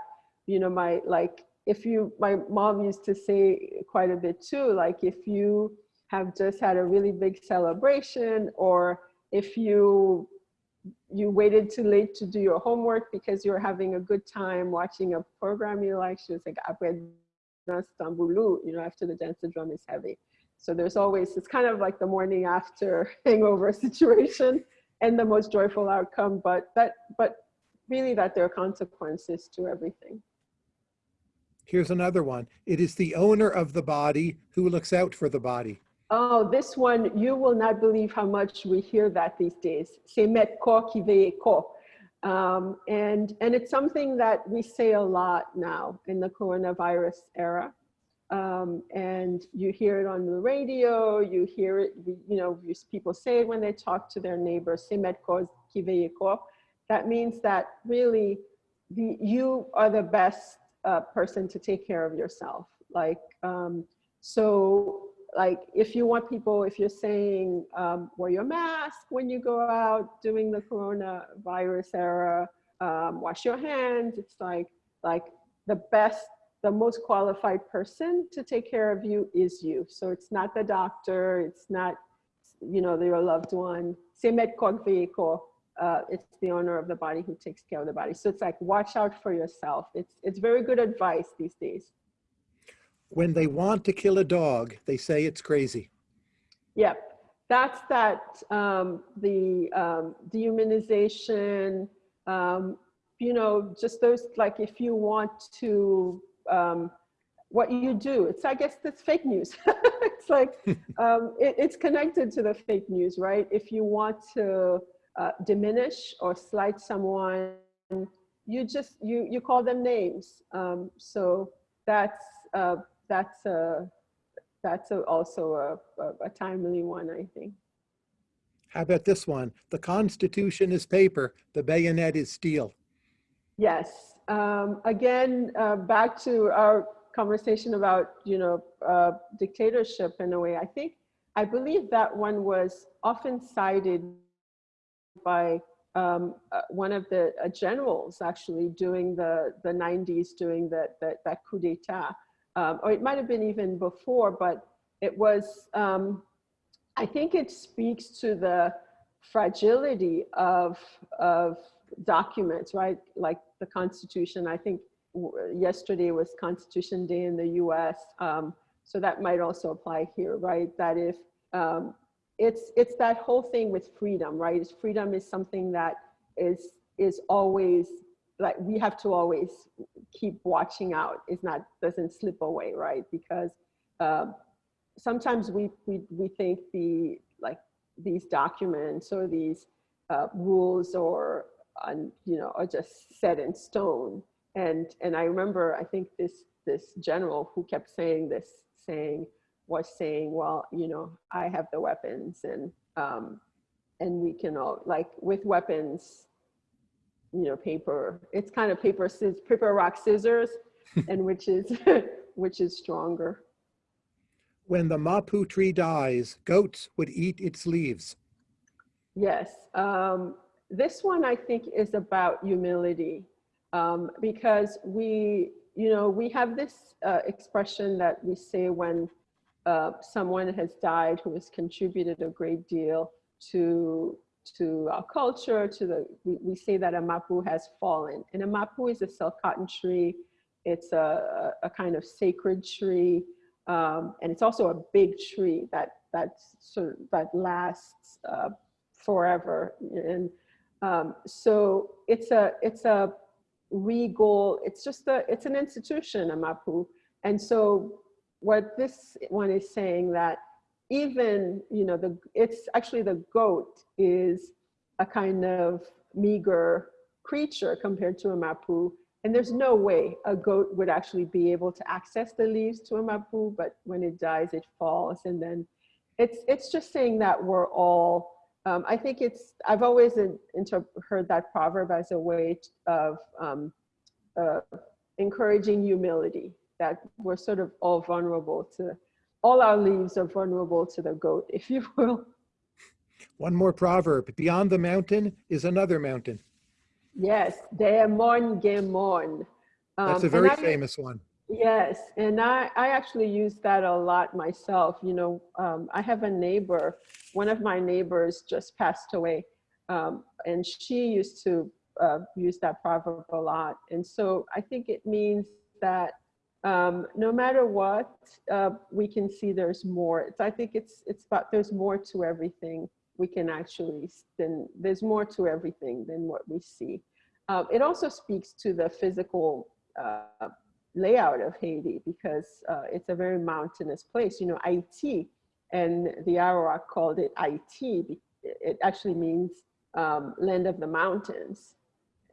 you know my like if you my mom used to say quite a bit too like if you have just had a really big celebration or if you you waited too late to do your homework because you're having a good time watching a program you like she was like ah, you know after the dance the drum is heavy so there's always it's kind of like the morning after hangover situation and the most joyful outcome, but that, but really that there are consequences to everything. Here's another one. It is the owner of the body who looks out for the body. Oh, this one, you will not believe how much we hear that these days. C'est mettre corps qui veille corps. Um, and, and it's something that we say a lot now in the coronavirus era. Um, and you hear it on the radio, you hear it, you know, people say it when they talk to their neighbors, that means that really the, you are the best uh, person to take care of yourself. Like, um, so like if you want people, if you're saying um, wear your mask when you go out doing the coronavirus era, um, wash your hands, it's like, like the best, the most qualified person to take care of you is you. So it's not the doctor, it's not, you know, your loved one. Uh, it's the owner of the body who takes care of the body. So it's like, watch out for yourself. It's, it's very good advice these days. When they want to kill a dog, they say it's crazy. Yep. That's that, um, the um, dehumanization, um, you know, just those, like if you want to, um, what you do, it's, I guess that's fake news. it's like, um, it, it's connected to the fake news, right? If you want to uh, diminish or slight someone, you just, you, you call them names. Um, so that's, uh, that's, a, that's a, also a, a, a timely one, I think. How about this one? The Constitution is paper, the bayonet is steel. Yes. Um, again, uh, back to our conversation about, you know, uh, dictatorship in a way. I think, I believe that one was often cited by um, uh, one of the uh, generals actually doing the, the 90s, doing the, the, that coup d'etat. Um, or it might have been even before, but it was, um, I think it speaks to the fragility of, of documents, right? Like the Constitution. I think yesterday was Constitution Day in the US. Um, so that might also apply here, right? That if um, it's, it's that whole thing with freedom, right? Freedom is something that is, is always like we have to always keep watching out. It's not, doesn't slip away, right? Because um, sometimes we, we, we think the, like these documents or these uh, rules or, uh, you know, are just set in stone. And, and I remember, I think this, this general who kept saying this, saying, was saying, well, you know, I have the weapons and, um, and we can all, like with weapons, you know, paper, it's kind of paper, paper, rock, scissors, and which is, which is stronger. When the mapu tree dies, goats would eat its leaves. Yes, um, this one I think is about humility um, because we, you know, we have this uh, expression that we say when uh, someone has died who has contributed a great deal to to our culture, to the, we, we say that a mapu has fallen. And a mapu is a silk cotton tree. It's a, a kind of sacred tree. Um, and it's also a big tree that that sort of, that lasts uh, forever. And um, so it's a it's a regal. It's just a it's an institution, a mapu. And so what this one is saying that even you know the it's actually the goat is a kind of meager creature compared to a mapu and there's no way a goat would actually be able to access the leaves to a mapu, but when it dies, it falls. And then it's, it's just saying that we're all, um, I think it's, I've always heard that proverb as a way of um, uh, encouraging humility, that we're sort of all vulnerable to, all our leaves are vulnerable to the goat, if you will. One more proverb, beyond the mountain is another mountain. Yes, Daemon Gemon. Um, That's a very I, famous one. Yes, and I, I actually use that a lot myself. You know, um, I have a neighbor, one of my neighbors just passed away, um, and she used to uh, use that proverb a lot. And so I think it means that um, no matter what, uh, we can see there's more. It's, I think it's, it's about there's more to everything we can actually, then there's more to everything than what we see. Um, it also speaks to the physical uh, layout of Haiti because uh, it's a very mountainous place. You know, Haiti and the Arawak called it Haiti. It actually means um, land of the mountains.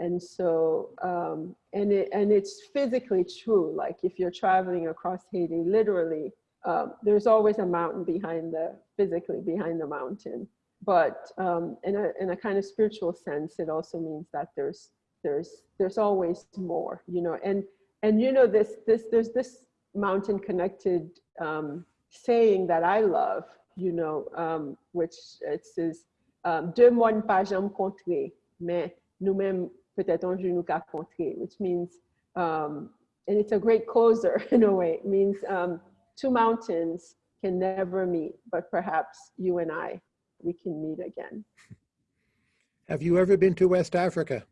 And so, um, and, it, and it's physically true. Like if you're traveling across Haiti, literally, um, there's always a mountain behind the, physically behind the mountain. But um, in, a, in a kind of spiritual sense, it also means that there's, there's, there's always more, you know, and, and you know, this, this, there's this mountain connected um, saying that I love, you know, um, which it says, um, deux moines pas jamais rencontrés, mais nous-mêmes peut-être un jour nous rencontrer, which means, um, and it's a great closer in a way, it means um, two mountains can never meet, but perhaps you and I, we can meet again. Have you ever been to West Africa?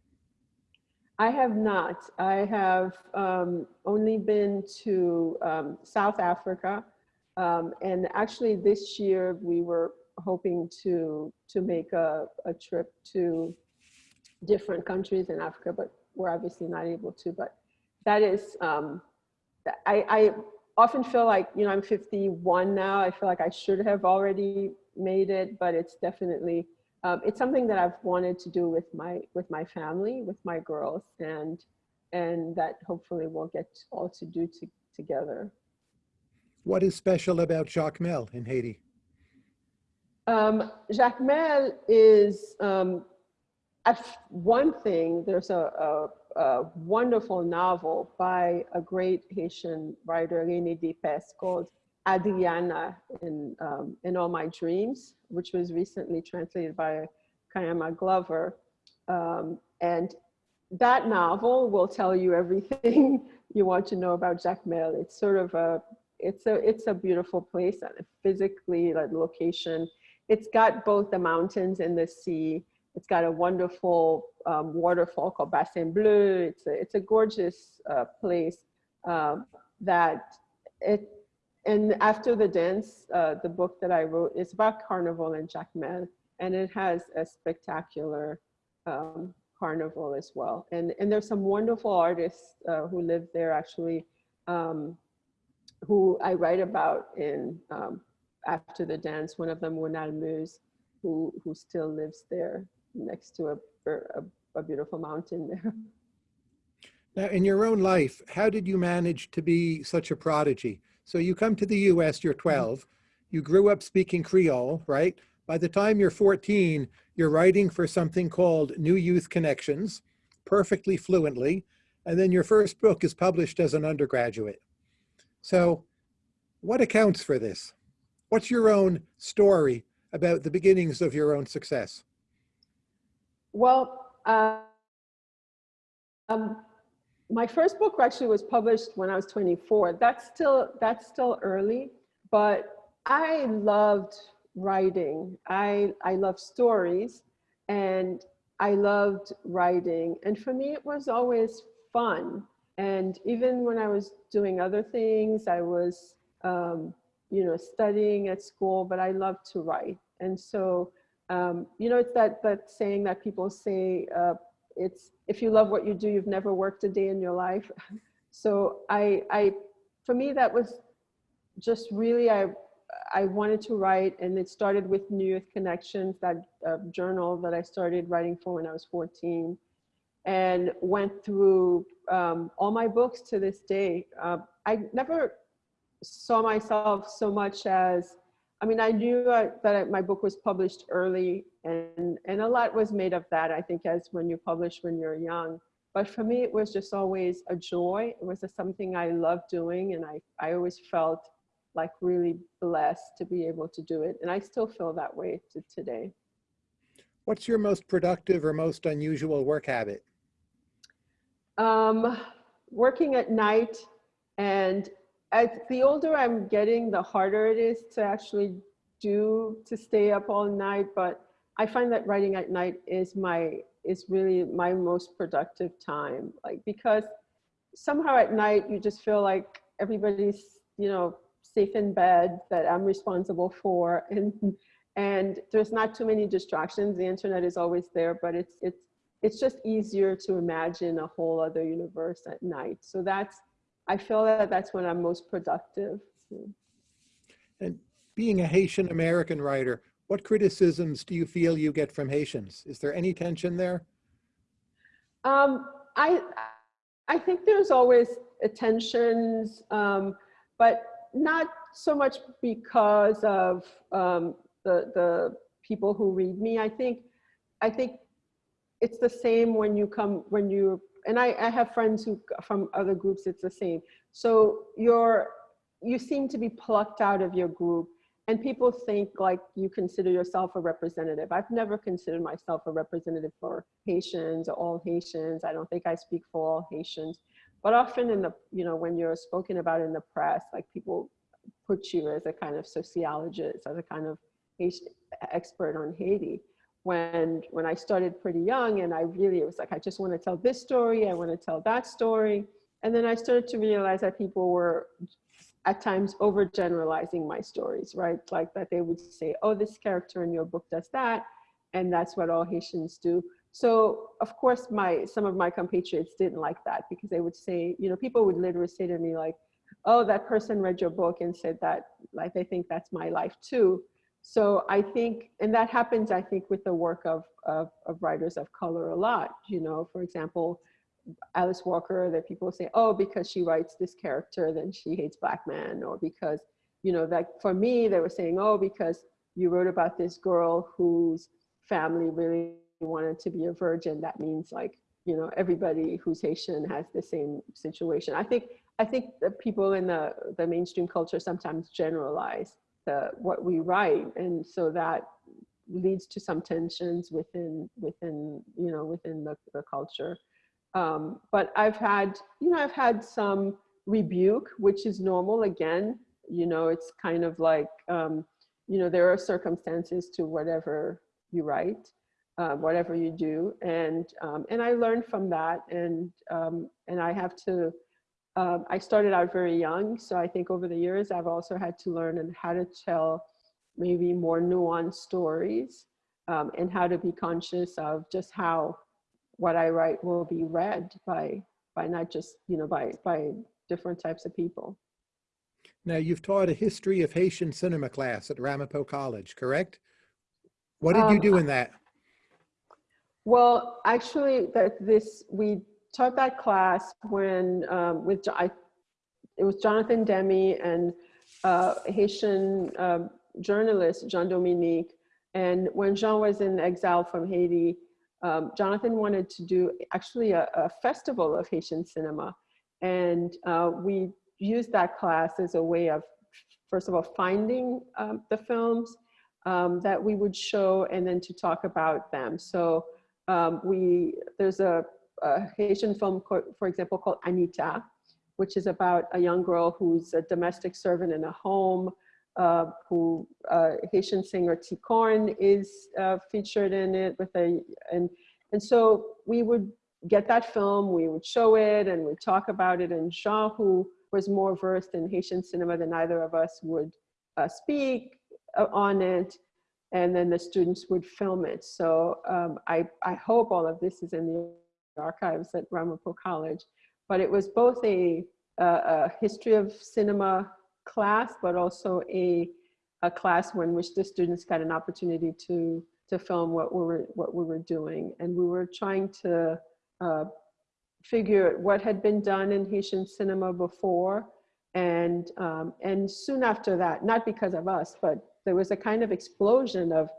I have not. I have um, only been to um, South Africa. Um, and actually this year we were hoping to, to make a, a trip to different countries in Africa, but we're obviously not able to. But that is, um, I, I often feel like, you know, I'm 51 now. I feel like I should have already made it, but it's definitely, um, it's something that I've wanted to do with my, with my family, with my girls, and, and that hopefully we'll get all to do to, together. What is special about Jacmel in Haiti? Um, Jacmel is um, one thing. There's a, a, a, wonderful novel by a great Haitian writer, René Depestre, called Hadriana in, um, in All My Dreams, which was recently translated by Kaiama Glover. Um, and that novel will tell you everything you want to know about Jacmel. It's sort of a, it's a, it's a beautiful place, physically, like location. It's got both the mountains and the sea. It's got a wonderful um, waterfall called Bassin Bleu. It's a, it's a gorgeous uh, place um, that it, and after the dance, uh, the book that I wrote is about carnival in Jacmel, and it has a spectacular um, carnival as well. And, and there's some wonderful artists uh, who live there actually, um, who I write about in um, After the Dance. One of them, Winal Muse, who, who still lives there next to a, a, a beautiful mountain there. Now, in your own life, how did you manage to be such a prodigy? So you come to the US, you're mm-hmm. 12, you grew up speaking Creole, right? By the time you're 14, you're writing for something called New Youth Connections, perfectly fluently, and then your first book is published as an undergraduate. So what accounts for this? What's your own story about the beginnings of your own success? Well, uh, um, my first book actually was published when I was 24. That's still, that's still early, but I loved writing. I, I love stories and I loved writing. And for me, it was always fun. And even when I was doing other things, I was, um, you know, studying at school, but I loved to write. And so um, you know, it's that, that saying that people say, uh, it's, if you love what you do, you've never worked a day in your life. So I, I, for me, that was just really, I, I wanted to write and it started with New Youth Connections, that uh, journal that I started writing for when I was 14 and went through um, all my books to this day. Uh, I never saw myself so much as I mean, I knew uh, that my book was published early and, and a lot was made of that, I think, as when you publish when you're young. But for me, it was just always a joy. It was a, something I loved doing and I, I always felt like really blessed to be able to do it. And I still feel that way to today. What's your most productive or most unusual work habit? Um, working at night and the older I'm getting, the harder it is to actually do to stay up all night. But I find that writing at night is my is really my most productive time. Like because somehow at night you just feel like everybody's you know safe in bed that I'm responsible for and and there's not too many distractions. The internet is always there, but it's it's it's just easier to imagine a whole other universe at night. So that's I feel that that's when I'm most productive. And being a Haitian American writer, what criticisms do you feel you get from Haitians? Is there any tension there? Um, I, I think there's always tensions, um, but not so much because of um, the, the people who read me. I think, I think it's the same when you come, when you, and I, I have friends who from other groups, it's the same. So you're, you seem to be plucked out of your group and people think like you consider yourself a representative. I've never considered myself a representative for Haitians or all Haitians. I don't think I speak for all Haitians. But often in the, you know, when you're spoken about in the press, like people put you as a kind of sociologist, as a kind of expert on Haiti. When, when I started pretty young and I really, it was like, I just want to tell this story, I want to tell that story. And then I started to realize that people were at times overgeneralizing my stories, right? Like that they would say, oh, this character in your book does that. And that's what all Haitians do. So of course, my some of my compatriots didn't like that because they would say, you know, people would literally say to me like, oh, that person read your book and said that, like they think that's my life too. So I think, and that happens, I think, with the work of, of, of writers of color a lot. You know, for example, Alice Walker, that people say, oh, because she writes this character, then she hates black men, or because, you know, that for me, they were saying, oh, because you wrote about this girl whose family really wanted to be a virgin, that means like, you know, everybody who's Haitian has the same situation. I think, I think the people in the, the mainstream culture sometimes generalize the, what we write. And so that leads to some tensions within, within, you know, within the, the culture. Um, but I've had, you know, I've had some rebuke, which is normal again, you know, it's kind of like, um, you know, there are circumstances to whatever you write, uh, whatever you do. And, um, and I learned from that and, um, and I have to, um, I started out very young. So I think over the years, I've also had to learn and how to tell maybe more nuanced stories um, and how to be conscious of just how what I write will be read by by not just you know by by different types of people. Now you've taught a history of Haitian cinema class at Ramapo College, correct? What did um, you do in that? Well, actually, that this we taught that class when um, with I, it was Jonathan Demme and uh, Haitian uh, journalist Jean Dominique, and when Jean was in exile from Haiti, um, Jonathan wanted to do actually a, a, festival of Haitian cinema. And uh, we used that class as a way of, first of all, finding um, the films um, that we would show and then to talk about them. So um, we, there's a, a Haitian film, for example, called Anita, which is about a young girl who's a domestic servant in a home, uh, who uh, Haitian singer Ticorn is uh, featured in it with a, and, and so we would get that film, we would show it and we'd talk about it and Jean, who was more versed in Haitian cinema than either of us would uh, speak uh, on it and then the students would film it. So um, I, I hope all of this is in the archives at Ramapo College, but it was both a, a, history of cinema class, but also a, a class in which the students got an opportunity to, to film what we were, what we were doing. And we were trying to uh, figure what had been done in Haitian cinema before. And, um, and soon after that, not because of us, but there was a kind of explosion of,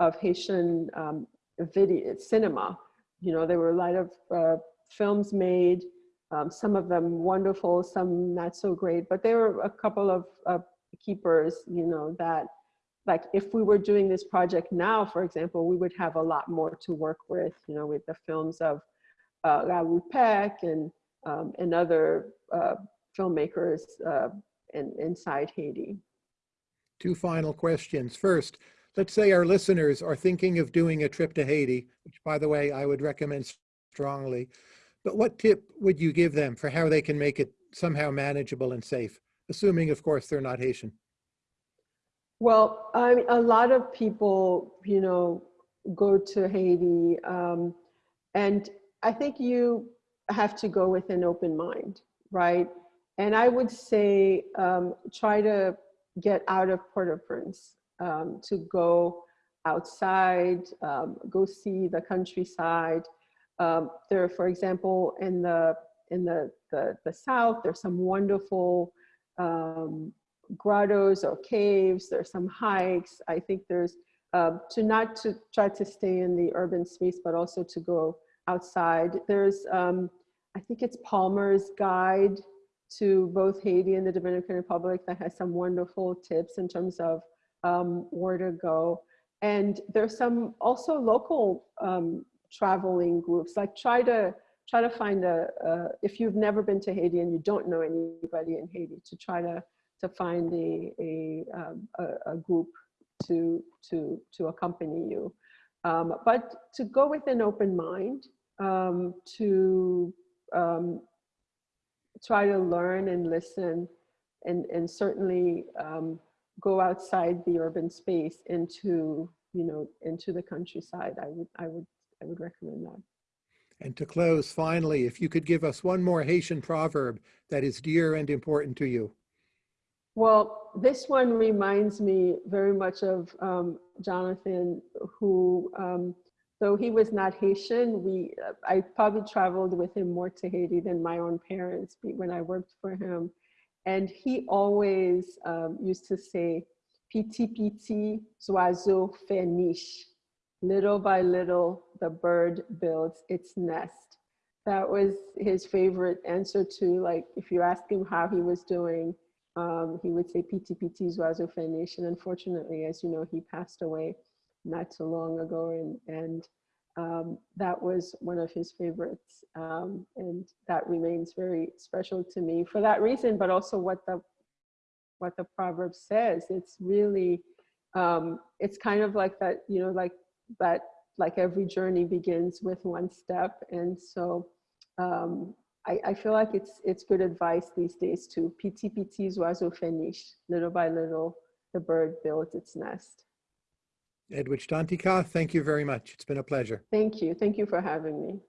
of Haitian um, video cinema. You know, there were a lot of uh, films made um, some of them wonderful, some not so great, but there were a couple of uh, keepers, you know, that like if we were doing this project now, for example, we would have a lot more to work with, you know, with the films of uh, Raoul Peck and, um, and other uh, filmmakers uh, in, inside Haiti. Two final questions. First, let's say our listeners are thinking of doing a trip to Haiti, which by the way, I would recommend strongly. But what tip would you give them for how they can make it somehow manageable and safe? Assuming, of course, they're not Haitian. Well, I mean, a lot of people, you know, go to Haiti, um, and I think you have to go with an open mind, right? And I would say um, try to get out of Port-au-Prince, um, to go outside, um, go see the countryside, Um, there, for example, in the in the the, the south, there's some wonderful um, grottos or caves. There's some hikes. I think there's um, to not to try to stay in the urban space, but also to go outside. There's, um, I think it's Palmer's Guide to both Haiti and the Dominican Republic that has some wonderful tips in terms of um, where to go. And there's some also local um, traveling groups, like try to try to find a, uh, if you've never been to Haiti and you don't know anybody in Haiti, to try to, to find a, a, um, a, a group to, to, to accompany you. Um, but to go with an open mind, um, to um, try to learn and listen and, and certainly um, go outside the urban space into, you know, into the countryside. I would, I would, I would recommend that. And to close, finally, if you could give us one more Haitian proverb that is dear and important to you. Well, this one reminds me very much of um, Jonathan, who, um, though he was not Haitian, we, I probably traveled with him more to Haiti than my own parents when I worked for him. And he always um, used to say, Piti piti, fait niche. Little by little, the bird builds its nest. That was his favorite answer to like, if you ask him how he was doing, um, he would say Piti Piti Zwazo Finish. And unfortunately, as you know, he passed away not too long ago. And, and um, that was one of his favorites. Um, and that remains very special to me for that reason, but also what the, what the proverb says. It's really, um, it's kind of like that, you know, like that, like every journey begins with one step. And so um, I, I, feel like it's it's good advice these days to piti piti oiseau finish. Little by little, the bird builds its nest. Edwidge Danticat, thank you very much. It's been a pleasure. Thank you. Thank you for having me.